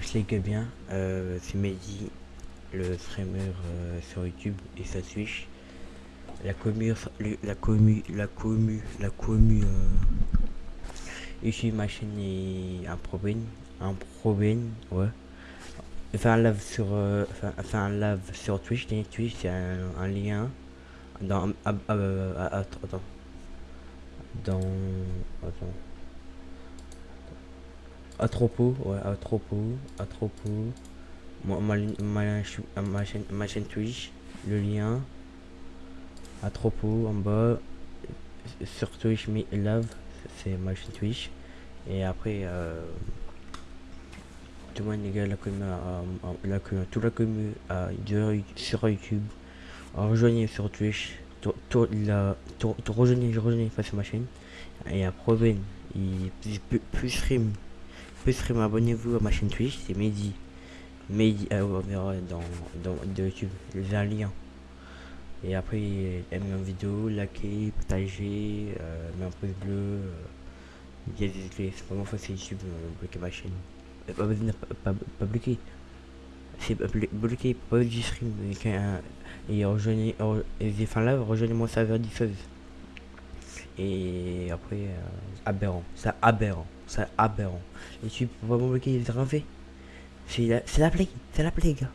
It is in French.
Moi je les bien, euh, c'est Mehdi, le streamer euh, sur YouTube et sa Twitch. La commu, la commu, la commu, la commu, euh, ici ma chaîne est un problème, un problème, ouais. Faire un live sur, euh, faire, un live sur Twitch, Twitch c'est un, lien dans, ah, attends, dans. À propos, ouais, à propos, à propos. Ma, ma, ma, chaîne, ma chaîne Twitch, le lien. À en bas. Sur Twitch, me love, c'est ma chaîne Twitch. Et après, euh, tout le monde, les gars, la commune, la commune, toute la commune sur YouTube. Rejoignez sur Twitch. Rejoignez, rejoignez, sur ma chaîne. Et après, il plus stream plus abonnez-vous à ma chaîne Twitch, c'est Mehdi. Mehdi, euh, on verra dans, dans de YouTube, j'ai un lien. Et après, aimez ma vidéo, likez, partagez, euh, un pouce bleu. Euh, c'est vraiment facile YouTube, euh, bloquer ma chaîne. Euh, pas, pas, pas, bloquer. C'est bloquer, pas du stream. Et rejoignez, et fin là, rejoignez mon serveur diffuse. Et après, euh, aberrant. C'est aberrant. C'est aberrant. Et tu peux pas bloquer les C'est la, c'est la plaie. C'est la plaie, gars.